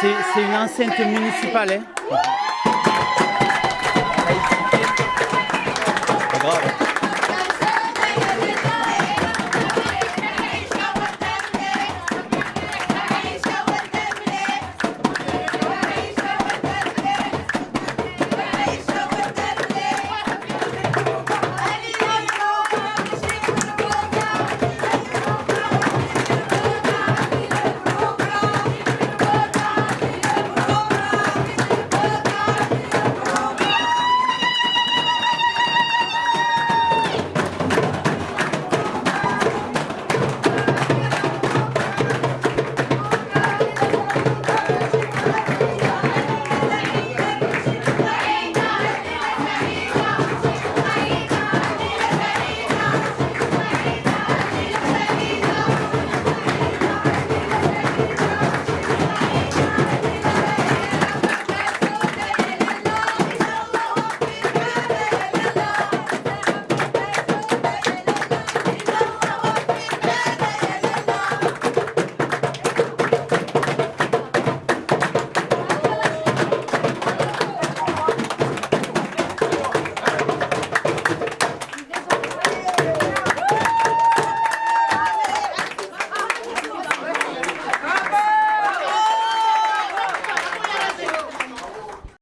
C'est une enceinte municipale. Hein.